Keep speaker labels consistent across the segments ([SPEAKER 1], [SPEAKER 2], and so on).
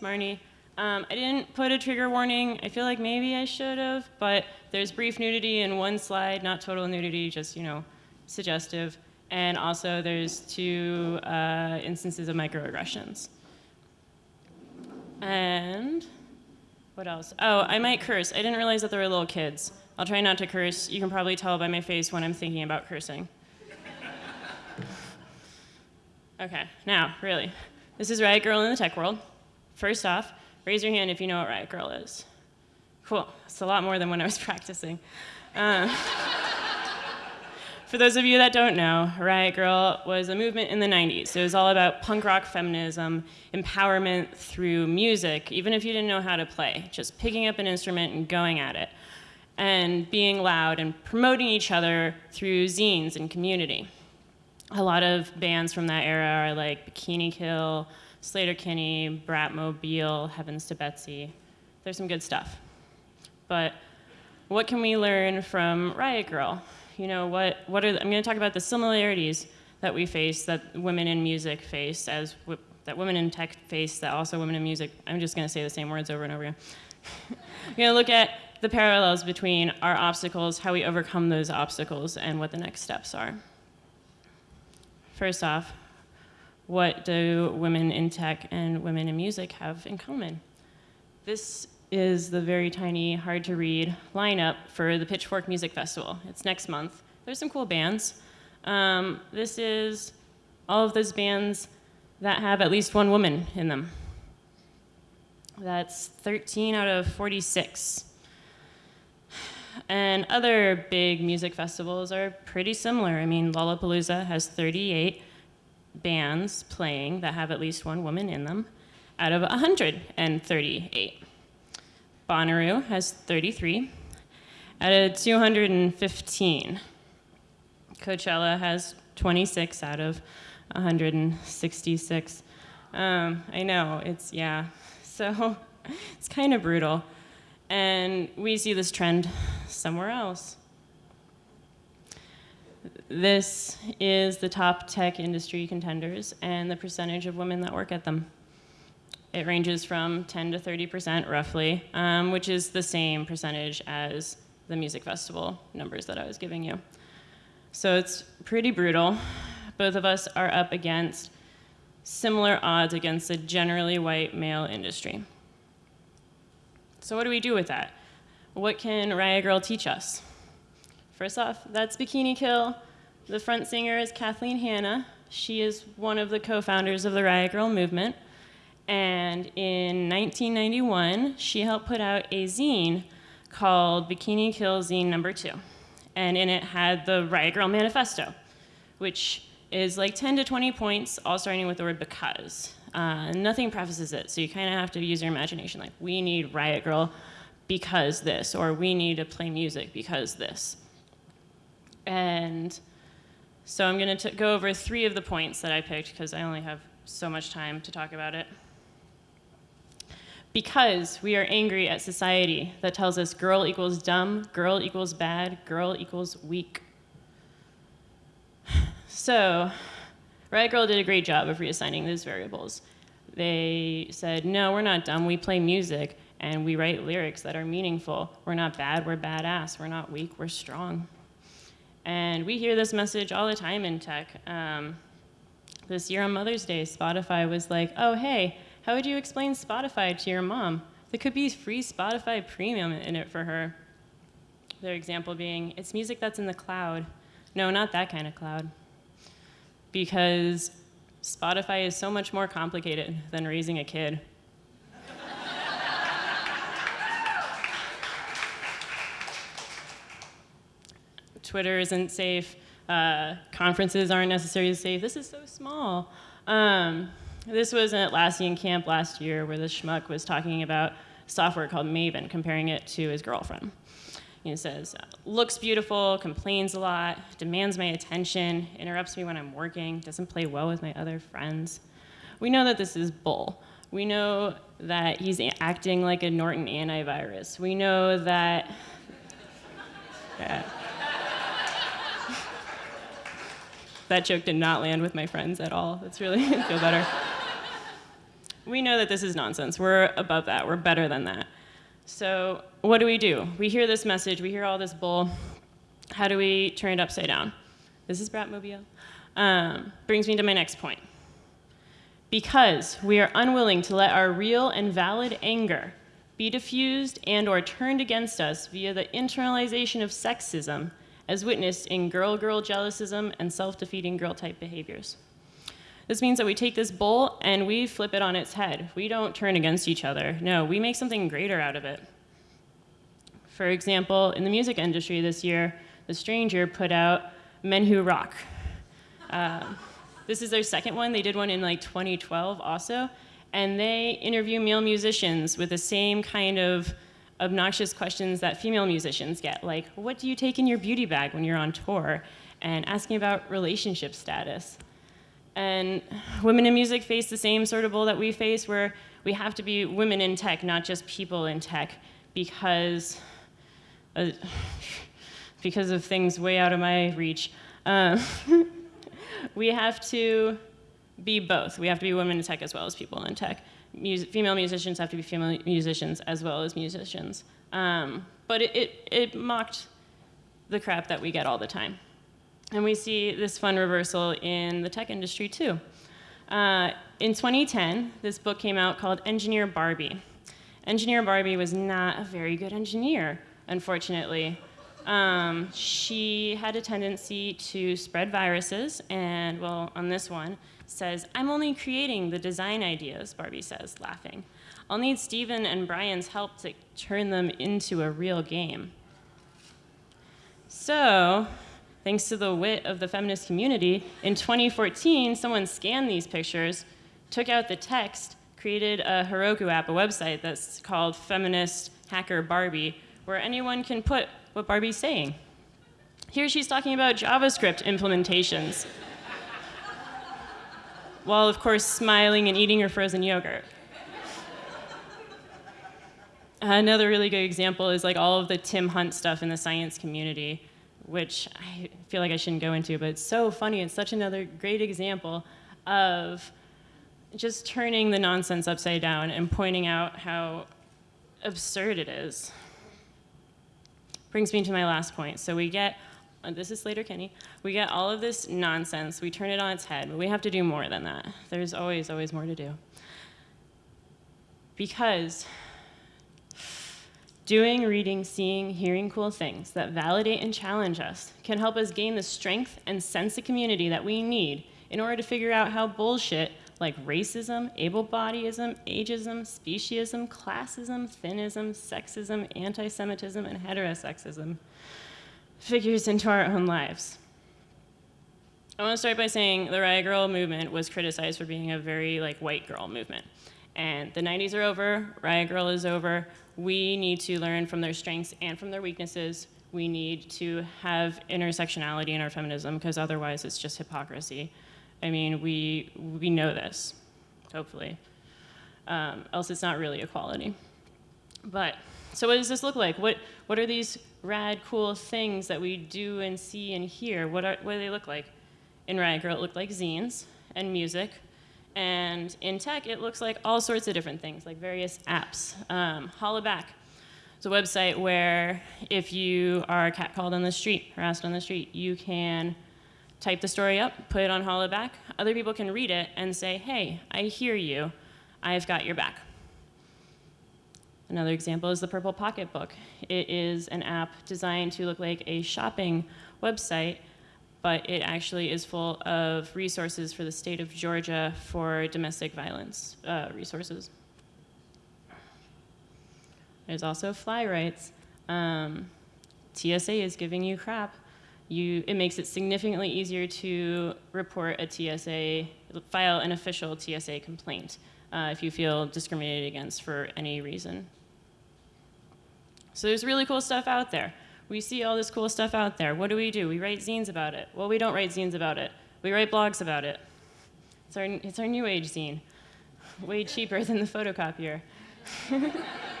[SPEAKER 1] Name's Marnie. Um, I didn't put a trigger warning. I feel like maybe I should have, but there's brief nudity in one slide, not total nudity, just, you know, suggestive. And also there's two uh, instances of microaggressions. And what else? Oh, I might curse. I didn't realize that there were little kids. I'll try not to curse. You can probably tell by my face when I'm thinking about cursing. okay, now, really. This is Riot Grrrl in the tech world. First off, raise your hand if you know what Riot Grrrl is. Cool, it's a lot more than when I was practicing. Uh, for those of you that don't know, Riot Grrrl was a movement in the 90s. It was all about punk rock feminism, empowerment through music, even if you didn't know how to play, just picking up an instrument and going at it, and being loud and promoting each other through zines and community a lot of bands from that era are like Bikini Kill, Sleater-Kinney, Bratmobile, Heavens to Betsy. There's some good stuff. But what can we learn from Riot Grrrl? You know, what, what are, the, I'm gonna talk about the similarities that we face, that women in music face, as that women in tech face, that also women in music, I'm just gonna say the same words over and over again. I'm gonna look at the parallels between our obstacles, how we overcome those obstacles, and what the next steps are. First off, what do women in tech and women in music have in common? This is the very tiny, hard to read lineup for the Pitchfork Music Festival. It's next month. There's some cool bands. Um, this is all of those bands that have at least one woman in them. That's 13 out of 46. And other big music festivals are pretty similar. I mean, Lollapalooza has 38 bands playing that have at least one woman in them out of 138. Bonnaroo has 33 out of 215. Coachella has 26 out of 166. Um, I know, it's, yeah. So it's kind of brutal. And we see this trend somewhere else. This is the top tech industry contenders and the percentage of women that work at them. It ranges from 10 to 30% roughly, um, which is the same percentage as the music festival numbers that I was giving you. So it's pretty brutal. Both of us are up against similar odds against a generally white male industry. So what do we do with that? What can Riot Grrrl teach us? First off, that's Bikini Kill. The front singer is Kathleen Hanna. She is one of the co-founders of the Riot Grrrl movement. And in 1991, she helped put out a zine called Bikini Kill Zine Number Two. And in it had the Riot Grrrl Manifesto, which is like 10 to 20 points, all starting with the word because. Uh, nothing prefaces it, so you kind of have to use your imagination. Like, we need Riot Grrrl because this, or we need to play music because this. And so I'm going to go over three of the points that I picked because I only have so much time to talk about it. Because we are angry at society that tells us girl equals dumb, girl equals bad, girl equals weak. So Riot Grrrl did a great job of reassigning those variables. They said, no, we're not dumb, we play music and we write lyrics that are meaningful. We're not bad, we're badass. We're not weak, we're strong. And we hear this message all the time in tech. Um, this year on Mother's Day, Spotify was like, oh, hey, how would you explain Spotify to your mom? There could be free Spotify premium in it for her. Their example being, it's music that's in the cloud. No, not that kind of cloud because Spotify is so much more complicated than raising a kid. Twitter isn't safe. Uh, conferences aren't necessarily safe. This is so small. Um, this was an Atlassian camp last year where the schmuck was talking about software called Maven, comparing it to his girlfriend. He says, looks beautiful, complains a lot, demands my attention, interrupts me when I'm working, doesn't play well with my other friends. We know that this is bull. We know that he's acting like a Norton antivirus. We know that, yeah. That joke did not land with my friends at all. That's really, feel better. we know that this is nonsense. We're above that. We're better than that. So what do we do? We hear this message. We hear all this bull. How do we turn it upside down? This is Bratmobile. Um, brings me to my next point. Because we are unwilling to let our real and valid anger be diffused and or turned against us via the internalization of sexism as witnessed in girl-girl jealousism and self-defeating girl-type behaviors. This means that we take this bull and we flip it on its head. We don't turn against each other. No, we make something greater out of it. For example, in the music industry this year, The Stranger put out Men Who Rock. Uh, this is their second one. They did one in like 2012 also. And they interview male musicians with the same kind of obnoxious questions that female musicians get, like, what do you take in your beauty bag when you're on tour? And asking about relationship status. And women in music face the same sort of bull that we face, where we have to be women in tech, not just people in tech, because, uh, because of things way out of my reach. Uh, we have to be both. We have to be women in tech as well as people in tech. Mus female musicians have to be female musicians as well as musicians. Um, but it, it, it mocked the crap that we get all the time. And we see this fun reversal in the tech industry too. Uh, in 2010, this book came out called Engineer Barbie. Engineer Barbie was not a very good engineer, unfortunately. Um, she had a tendency to spread viruses, and well, on this one, says, I'm only creating the design ideas, Barbie says, laughing. I'll need Steven and Brian's help to turn them into a real game. So, thanks to the wit of the feminist community, in 2014, someone scanned these pictures, took out the text, created a Heroku app, a website that's called Feminist Hacker Barbie, where anyone can put what Barbie's saying. Here she's talking about JavaScript implementations, while of course smiling and eating her frozen yogurt. Another really good example is like all of the Tim Hunt stuff in the science community which I feel like I shouldn't go into, but it's so funny. It's such another great example of just turning the nonsense upside down and pointing out how absurd it is. Brings me to my last point. So we get, uh, this is Sleater-Kinney, we get all of this nonsense, we turn it on its head, but we have to do more than that. There's always, always more to do. Because Doing, reading, seeing, hearing cool things that validate and challenge us can help us gain the strength and sense of community that we need in order to figure out how bullshit like racism, able-bodyism, ageism, speciesism, classism, thinism, sexism, anti-Semitism, and heterosexism figures into our own lives. I want to start by saying the Riot Grrrl movement was criticized for being a very like white girl movement. And the 90s are over, Riot Grrrl is over, we need to learn from their strengths and from their weaknesses. We need to have intersectionality in our feminism because otherwise it's just hypocrisy. I mean, we, we know this, hopefully. Um, else it's not really equality. But, so what does this look like? What, what are these rad, cool things that we do and see and hear? What, are, what do they look like? In Riot Grrrl, it looked like zines and music and in tech, it looks like all sorts of different things, like various apps. Um, Hollaback is a website where if you are catcalled on the street, harassed on the street, you can type the story up, put it on Hollaback. Other people can read it and say, hey, I hear you. I've got your back. Another example is the Purple Pocketbook. It is an app designed to look like a shopping website but it actually is full of resources for the state of Georgia for domestic violence uh, resources. There's also FlyRights. Um, TSA is giving you crap. You, it makes it significantly easier to report a TSA, file an official TSA complaint uh, if you feel discriminated against for any reason. So there's really cool stuff out there. We see all this cool stuff out there. What do we do? We write zines about it. Well, we don't write zines about it. We write blogs about it. It's our, it's our new age zine. Way cheaper than the photocopier.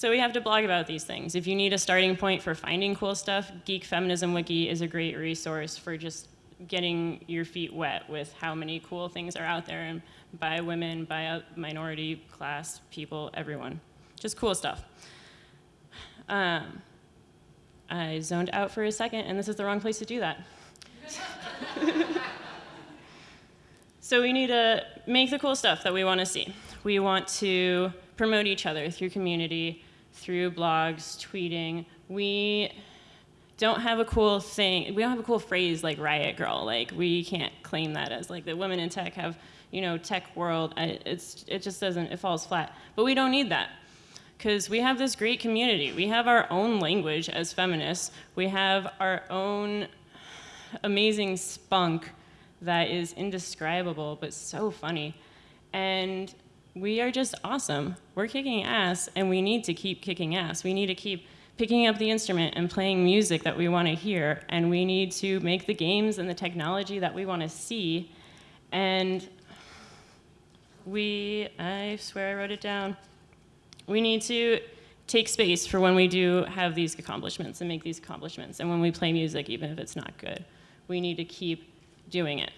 [SPEAKER 1] so we have to blog about these things. If you need a starting point for finding cool stuff, Geek Feminism Wiki is a great resource for just getting your feet wet with how many cool things are out there and by women, by uh, minority class people, everyone. Just cool stuff. Um, I zoned out for a second, and this is the wrong place to do that. so we need to make the cool stuff that we want to see. We want to promote each other through community, through blogs, tweeting. We don't have a cool thing. We don't have a cool phrase like Riot Grrrl. Like we can't claim that as like the women in tech have, you know, tech world. It's it just doesn't. It falls flat. But we don't need that because we have this great community. We have our own language as feminists. We have our own amazing spunk that is indescribable but so funny. And we are just awesome. We're kicking ass and we need to keep kicking ass. We need to keep picking up the instrument and playing music that we want to hear and we need to make the games and the technology that we want to see and we I swear I wrote it down we need to take space for when we do have these accomplishments and make these accomplishments, and when we play music, even if it's not good. We need to keep doing it.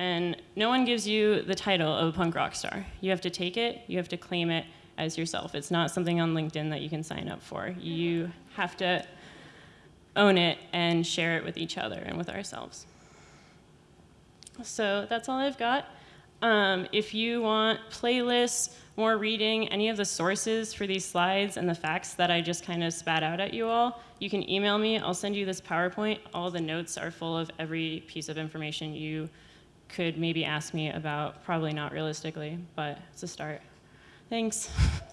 [SPEAKER 1] And no one gives you the title of a punk rock star. You have to take it, you have to claim it as yourself. It's not something on LinkedIn that you can sign up for. You have to own it and share it with each other and with ourselves. So that's all I've got. Um, if you want playlists, more reading, any of the sources for these slides and the facts that I just kind of spat out at you all, you can email me. I'll send you this PowerPoint. All the notes are full of every piece of information you could maybe ask me about. Probably not realistically, but it's a start. Thanks.